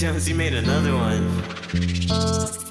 Jones, you made another one.